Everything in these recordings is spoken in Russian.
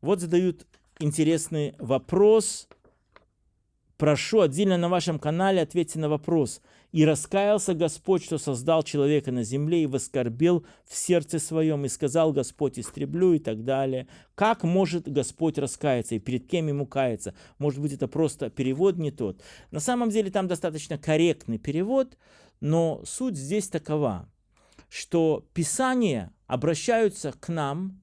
Вот задают интересный вопрос. Прошу отдельно на вашем канале ответьте на вопрос. «И раскаялся Господь, что создал человека на земле, и воскорбел в сердце своем, и сказал Господь, истреблю» и так далее. Как может Господь раскаяться и перед кем ему каяться? Может быть, это просто перевод не тот. На самом деле там достаточно корректный перевод, но суть здесь такова, что Писания обращаются к нам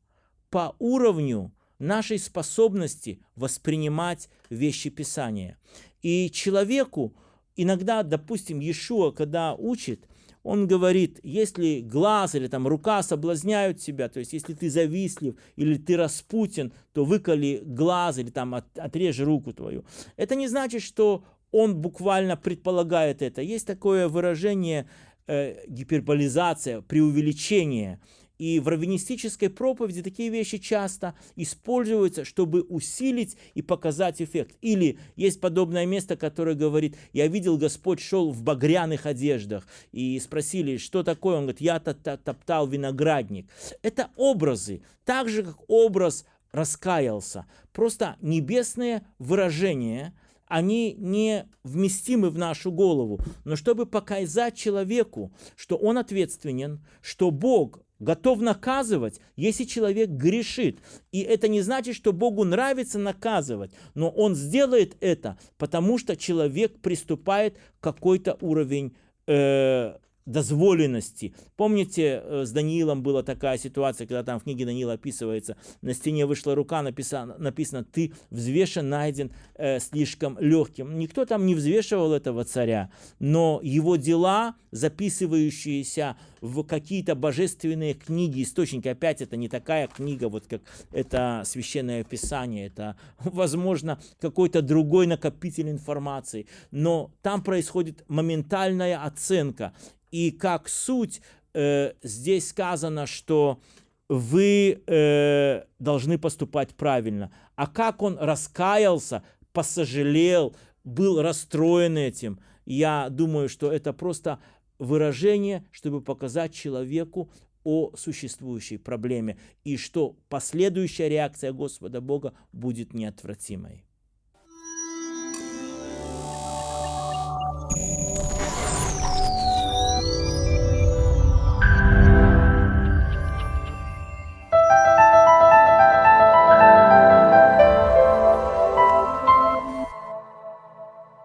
по уровню нашей способности воспринимать вещи Писания. И человеку иногда, допустим, Иешуа, когда учит, он говорит, если глаз или там рука соблазняют тебя, то есть если ты завистлив или ты распутен, то выколи глаз или там от, отрежь руку твою. Это не значит, что он буквально предполагает это. Есть такое выражение э, гиперболизация, преувеличение. И в раввинистической проповеди такие вещи часто используются, чтобы усилить и показать эффект. Или есть подобное место, которое говорит, я видел, Господь шел в багряных одеждах. И спросили, что такое? Он говорит, я топтал виноградник. Это образы, так же, как образ раскаялся. Просто небесные выражения – они не вместимы в нашу голову. Но чтобы показать человеку, что он ответственен, что Бог готов наказывать, если человек грешит. И это не значит, что Богу нравится наказывать, но Он сделает это, потому что человек приступает к какой-то уровень э, дозволенности. Помните, э, с Даниилом была такая ситуация, когда там в книге Даниила описывается, на стене вышла рука, написано, написано «ты взвешен, найден э, слишком легким». Никто там не взвешивал этого царя, но его дела, записывающиеся в какие-то божественные книги, источники, опять это не такая книга, вот как это Священное Писание, это, возможно, какой-то другой накопитель информации, но там происходит моментальная оценка, и как суть, э, здесь сказано, что вы э, должны поступать правильно. А как он раскаялся, посожалел, был расстроен этим, я думаю, что это просто выражение, чтобы показать человеку о существующей проблеме и что последующая реакция Господа Бога будет неотвратимой.